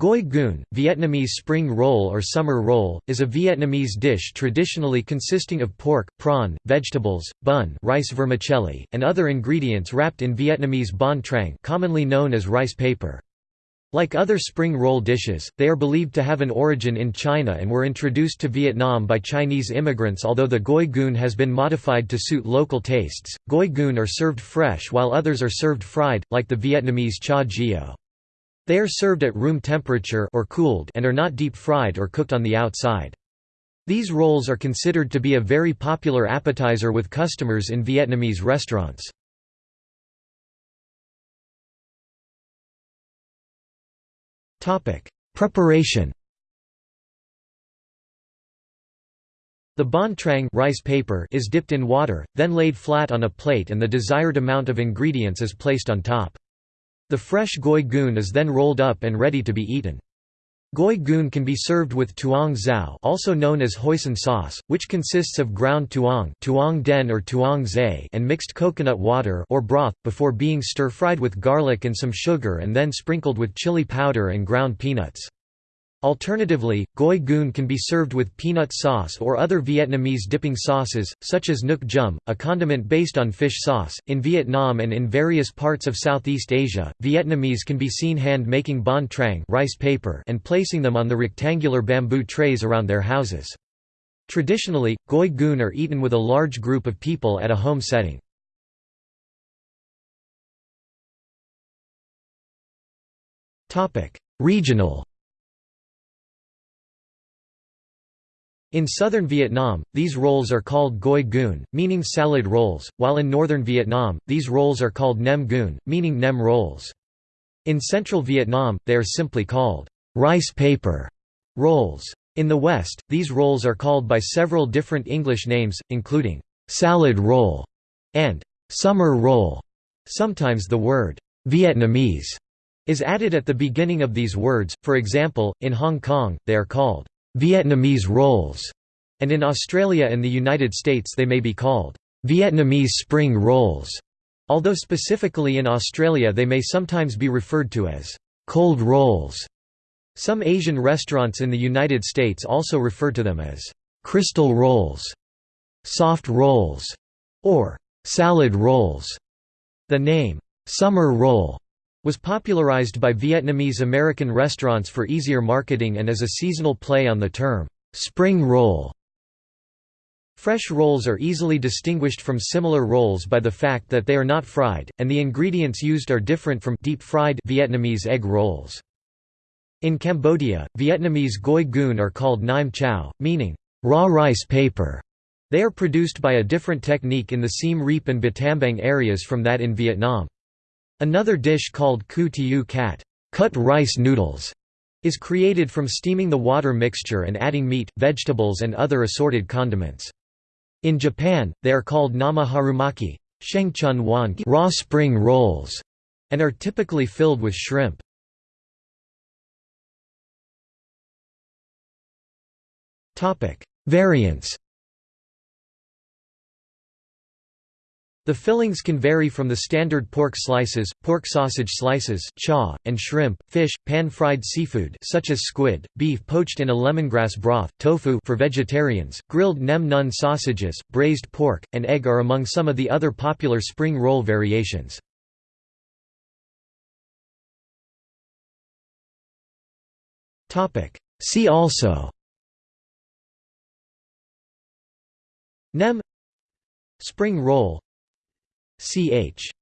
Goi cuon, Vietnamese spring roll or summer roll, is a Vietnamese dish traditionally consisting of pork, prawn, vegetables, bun rice vermicelli, and other ingredients wrapped in Vietnamese banh trang commonly known as rice paper. Like other spring roll dishes, they are believed to have an origin in China and were introduced to Vietnam by Chinese immigrants although the goi cuon has been modified to suit local tastes. Goi cuon are served fresh while others are served fried, like the Vietnamese cha gio. They are served at room temperature or cooled and are not deep fried or cooked on the outside. These rolls are considered to be a very popular appetizer with customers in Vietnamese restaurants. Preparation The banh trang rice paper is dipped in water, then laid flat on a plate and the desired amount of ingredients is placed on top. The fresh goi cuon is then rolled up and ready to be eaten. Goi cuon can be served with tuong zao also known as hoisin sauce, which consists of ground tuong, tuong den or tuong zay and mixed coconut water or broth, before being stir-fried with garlic and some sugar and then sprinkled with chili powder and ground peanuts. Alternatively, goi cuon can be served with peanut sauce or other Vietnamese dipping sauces, such as nuoc cham, a condiment based on fish sauce. In Vietnam and in various parts of Southeast Asia, Vietnamese can be seen hand making banh trang rice paper and placing them on the rectangular bamboo trays around their houses. Traditionally, goi cuon are eaten with a large group of people at a home setting. Regional In southern Vietnam, these rolls are called goi cuon, meaning salad rolls, while in northern Vietnam, these rolls are called nem cuon, meaning nem rolls. In central Vietnam, they are simply called rice paper rolls. In the West, these rolls are called by several different English names, including salad roll and summer roll. Sometimes the word Vietnamese is added at the beginning of these words, for example, in Hong Kong, they are called Vietnamese rolls, and in Australia and the United States they may be called Vietnamese spring rolls, although specifically in Australia they may sometimes be referred to as cold rolls. Some Asian restaurants in the United States also refer to them as crystal rolls, soft rolls, or salad rolls. The name, summer roll, was popularized by Vietnamese American restaurants for easier marketing and as a seasonal play on the term, spring roll. Fresh rolls are easily distinguished from similar rolls by the fact that they are not fried, and the ingredients used are different from deep-fried Vietnamese egg rolls. In Cambodia, Vietnamese goi cuon are called naim chao, meaning raw rice paper. They are produced by a different technique in the Siem Reap and Battambang areas from that in Vietnam. Another dish called ku tiu kat cut rice noodles", is created from steaming the water mixture and adding meat, vegetables and other assorted condiments. In Japan, they are called nama harumaki raw spring rolls", and are typically filled with shrimp. Variants The fillings can vary from the standard pork slices, pork sausage slices, chaw, and shrimp, fish, pan-fried seafood such as squid, beef poached in a lemongrass broth, tofu for vegetarians, grilled nem nuong sausages, braised pork, and egg are among some of the other popular spring roll variations. See also Nem Spring roll Ch